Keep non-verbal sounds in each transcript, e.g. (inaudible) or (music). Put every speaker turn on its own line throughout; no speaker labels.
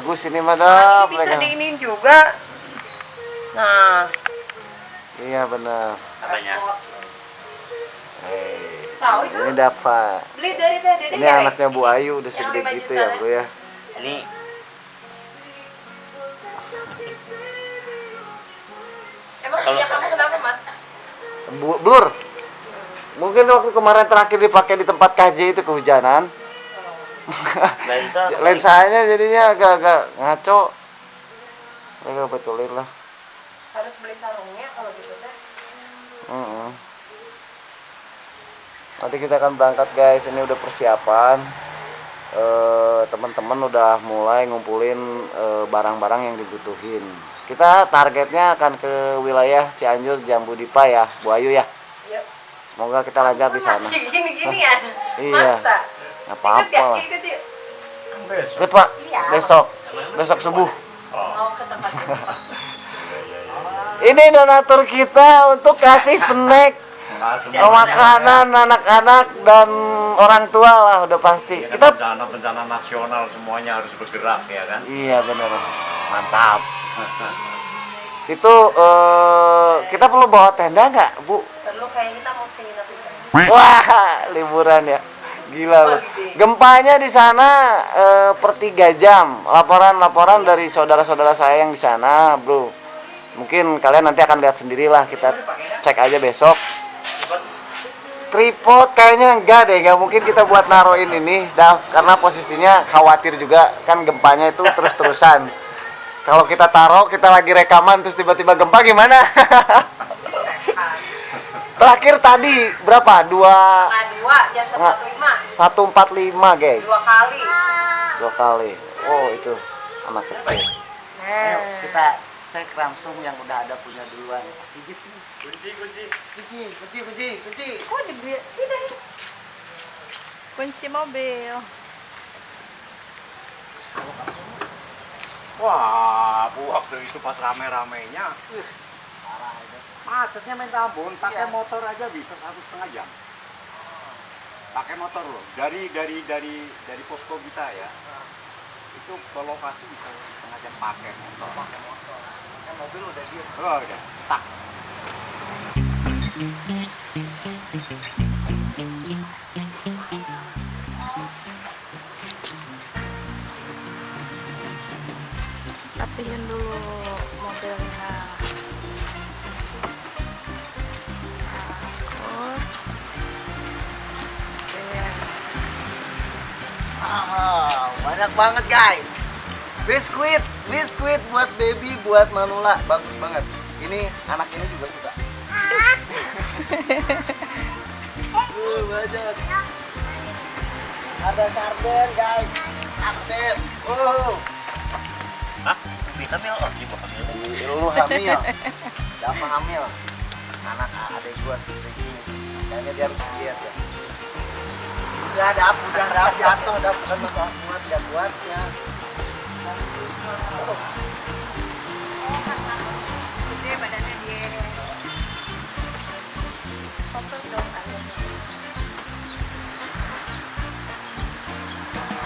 Bagus ini dap.
Ini bisa diinin juga. Nah,
Iya benar.
Apanya?
Hei,
tahu itu?
ini dapat.
Beli dari teh Dede
Ini
ya, Rek?
anaknya Bu Ayu udah segede gitu ya
Rek?
bro ya.
Ini
Emang
Kalau-
kamu kenapa, Mas?
Bu, blur. Mungkin waktu kemarin terakhir dipakai di tempat KJ itu kehujanan.
Lensa. (laughs)
Lensanya jadinya agak-agak ngaco. Mereka betulin lah.
Harus beli sarungnya kalau gitu teh.
Mm-mm. Nanti kita akan berangkat guys. Ini udah persiapan. Eh, teman-teman udah mulai ngumpulin eh, barang-barang yang dibutuhin. Kita targetnya akan ke wilayah Cianjur, Jambu Dipa ya, Bu Ayu ya.
Yuk.
Semoga kita lancar di sana.
Masih gini-ginian.
Iya.
Masa?
Apa-apa
Ikut gak?
lah.
Yuk.
Ikut Pak,
Iya.
besok, besok subuh.
Mau ke tempat itu, Pak. (laughs) (laughs)
Ini donatur kita untuk kasih snack, makanan anak-anak dan orang tua lah udah pasti.
Kan
Kita
bencana-bencana nasional semuanya harus bergerak ya kan.
Iya bener, mantap. (laughs) Itu eh, kita perlu bawa tenda nggak, Bu?
Perlu kayak kita mau.
Wah, liburan ya. Gila loh. Gempanya di sana eh, per 3 jam. Laporan-laporan dari saudara-saudara saya yang di sana, Bro. Mungkin kalian nanti akan lihat sendirilah kita cek aja besok. Tripod kayaknya enggak deh, nggak mungkin kita buat naruhin ini, dah karena posisinya khawatir juga kan gempanya itu terus-terusan. Kalau kita taruh, kita lagi rekaman terus tiba-tiba gempa gimana? (laughs) Terakhir tadi berapa? Dua
Dua jam
Nggak.
satu lima
145 guys.
dua kali.
Dua kali. Oh, itu anak kecil.
Nah,
kita cek langsung yang udah ada punya duluan. Gigit nih.
Kunci kunci.
Kunci, kunci, kunci, kunci.
kok dibeli? Tidak.
Kunci mobil.
Wah, bu waktu itu pas rame-ramenya, ih,
Parah itu.
macetnya main ampun. Pakai
Iya.
motor aja bisa satu setengah jam. Pakai motor loh. Dari dari dari dari posko kita ya. Itu ke lokasi bisa setengah jam pakai motor.
Pakai motor. Pakai mobil udah diem.
Oh, udah. Tak.
Rapihin dulu modelnya.
Banyak banget guys. Biskuit, biskuit buat baby, buat Manula, bagus banget. Ini anak ini juga suka. Uh, banyak. Ada sarden guys, sarden. Oh,
Hah? Bisa mil oh, ibu hamil.
lu hamil, Dapat hamil. Anak adik gua sih gini. Kayaknya dia harus lihat ya. Udah dap, udah dap, jatuh dap, bukan masalah kuat, gak kuatnya.
Gede badannya dia. Fokus dong.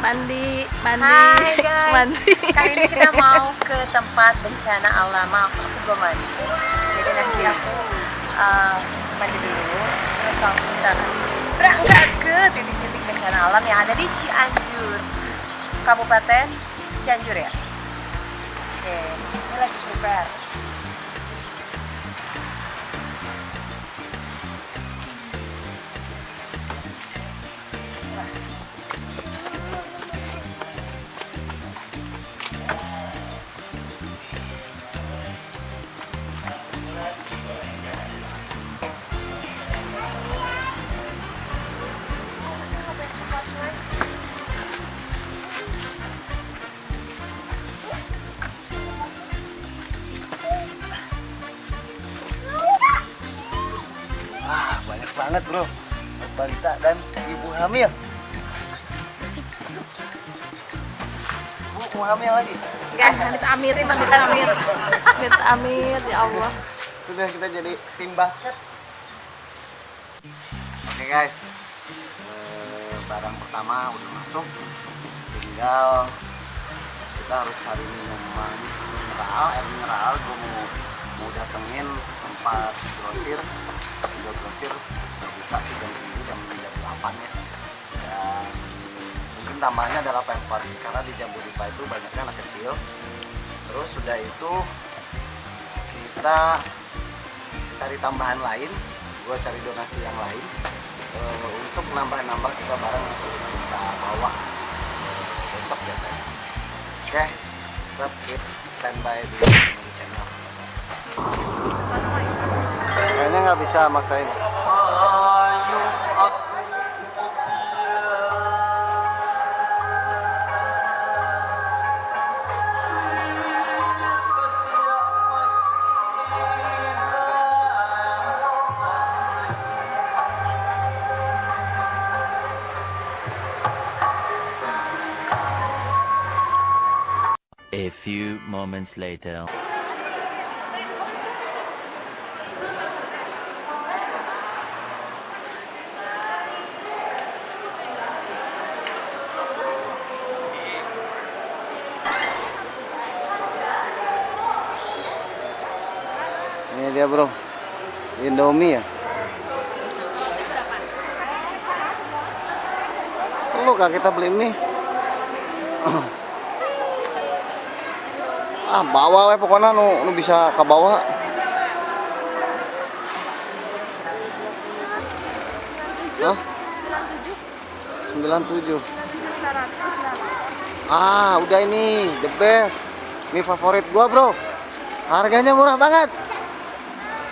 Mandi, mandi,
Hai guys. (laughs)
mandi.
Kali ini kita mau ke tempat bencana alam. Maaf, aku belum mandi. Jadi nanti aku uh, mandi dulu. Terus langsung kita berangkat ke titik-titik bencana alam yang ada di Cianjur, Kabupaten Cianjur ya. Oke, ini lagi prepare.
Banget bro. Balita dan ibu hamil. Bu, mau hamil lagi?
Enggak, amit amit, amit amit, amit amit, ya Allah.
Sudah kita jadi tim basket. Oke guys, Eh, barang pertama udah masuk. Tinggal kita harus cari minuman mineral air mineral gue mau mau datengin tempat grosir juga grosir buka sih jam segini jam jam delapan ya. Dan mungkin tambahnya adalah pampers karena di Jambudvipa itu banyaknya anak kecil. Terus sudah itu kita cari tambahan lain gue cari donasi yang lain. Eh, untuk nambah-nambah kita barang untuk kita bawa besok ya guys. Oke tetap keep standby di channel bisa maksain
A few moments later.
Ini dia bro. Indomie ya? Perlu kah kita beli mie. Ah bawa we pokoknya nu, nu bisa ke bawah. Hah? 97 Ah udah ini the best. Mie favorit gua bro. Harganya murah banget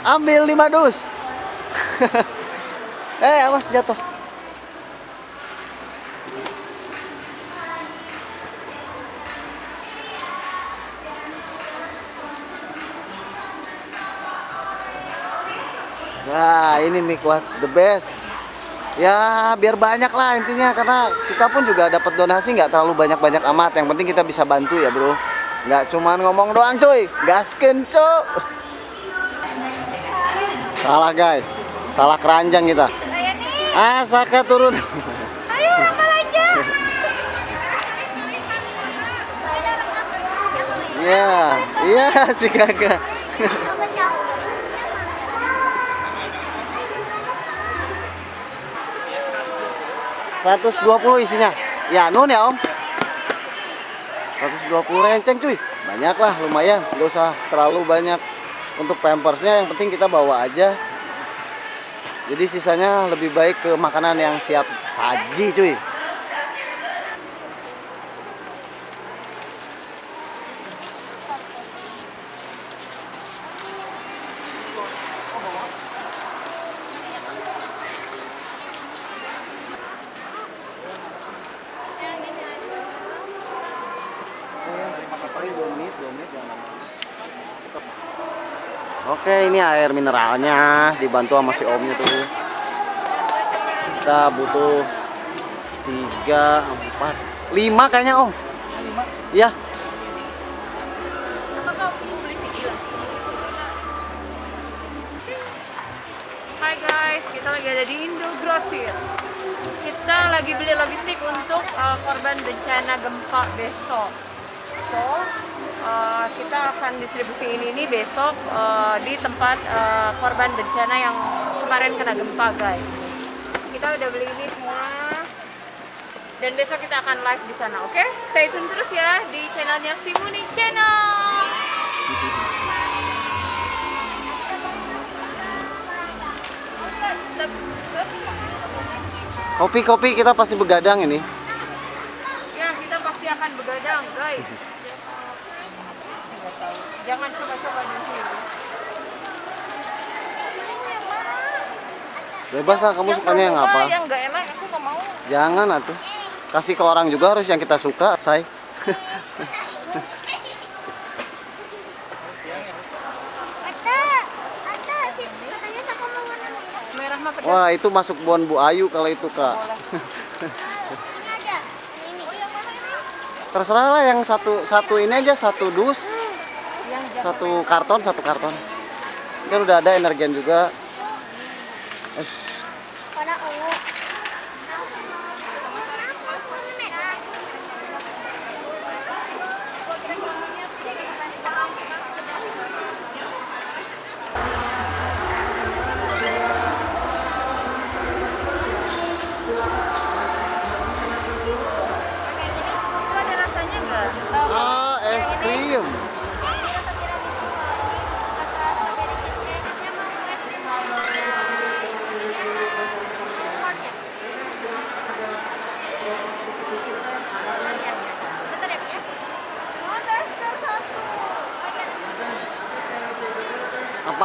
Ambil 5 dus. (laughs) Eh awas jatuh. Nah ini mie kuat the best. Ya biar banyak lah intinya karena kita pun juga dapat donasi nggak terlalu banyak-banyak amat. Yang penting kita bisa bantu ya bro. Nggak cuman ngomong doang cuy. Gasken cuk Salah guys Salah keranjang kita Ah Saka turun Iya, iya si kakak. 120 isinya. Ya, nun ya, Om. 120 renceng, cuy. Banyak lah, lumayan. Gak usah terlalu banyak untuk pampersnya. Yang penting kita bawa aja. Jadi sisanya lebih baik ke makanan yang siap saji, cuy. Oke, ini air mineralnya dibantu sama si omnya tuh. Kita butuh tiga, empat, lima kayaknya om. Lima? Iya.
Hai guys, kita lagi ada di Indo Grosir. Kita lagi beli logistik untuk uh, korban bencana gempa besok. So, uh, kita akan distribusiin ini besok uh, di tempat uh, korban bencana yang kemarin kena gempa guys. Kita udah beli ini semua. Dan besok kita akan live di sana, oke? Stay tune terus ya di channelnya Simuni Channel.
Kopi-kopi kita pasti begadang ini.
Ya, kita pasti akan begadang, guys. (laughs) Jangan coba-coba di sini.
Bebas lah kamu sukanya yang apa?
Yang nggak enak, aku nggak mau.
Jangan atuh. Kasih ke orang juga harus yang kita suka, say. Wah, itu masuk bon Bu Ayu kalau itu, Kak. Terserah lah yang satu satu ini aja satu dus,
Yang
satu karton satu karton. Ini udah ada energen juga. Es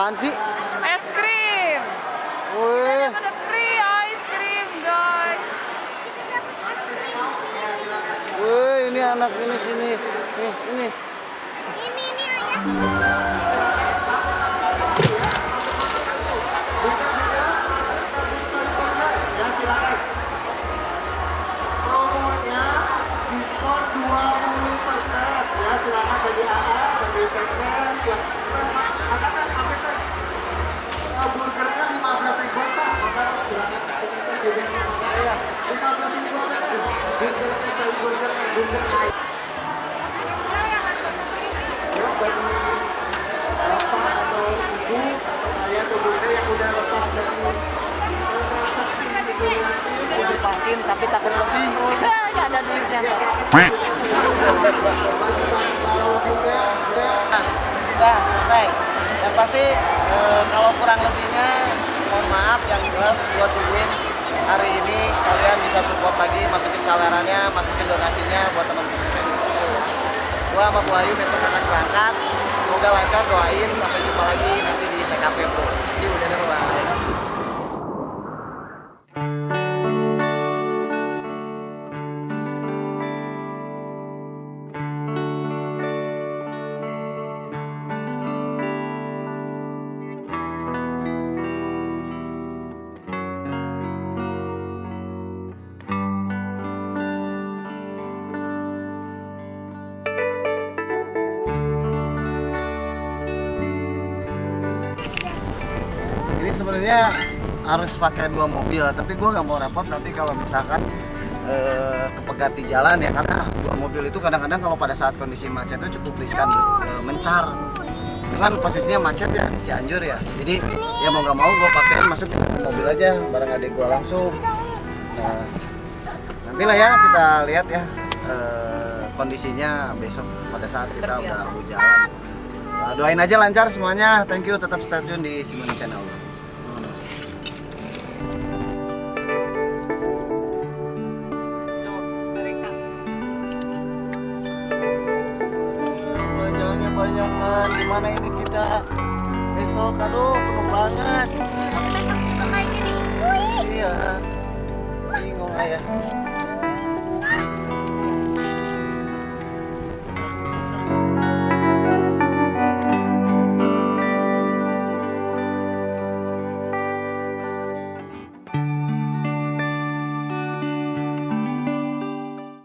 Apaan sih?
Es krim.
Wih,
Ada free ice cream, guys.
wih, ini anak ini sini. Nih, ini.
ya bagi bapak atau ibu ayah atau bunda yang udah lepas dari
Dipasin tapi takut lebih.
Nggak ada duitnya.
Udah selesai. Yang pasti eh, kalau kurang lebihnya mohon maaf yang jelas gua tungguin hari ini kalian bisa support lagi masukin sawerannya, masukin donasinya buat teman-teman. Gua sama Bu Ayu besok akan berangkat. Semoga lancar doain sampai jumpa lagi nanti di TKP Bro. See you
sebenarnya harus pakai dua mobil, tapi gue nggak mau repot nanti kalau misalkan eh, kepegat di jalan ya karena dua mobil itu kadang-kadang kalau pada saat kondisi macet itu cukup riskan eh, mencar. Kan posisinya macet ya di Cianjur ya. Jadi ya mau nggak mau gue paksain masuk ke mobil aja bareng adik gue langsung. Nah, nantilah ya kita lihat ya eh, kondisinya besok pada saat kita udah mau jalan. Nah, doain aja lancar semuanya. Thank you. Tetap stay tune di Simon Channel. Banyaknya banyakan. Gimana ini kita besok? Aduh, penuh banget. Iya. Bingung ayah.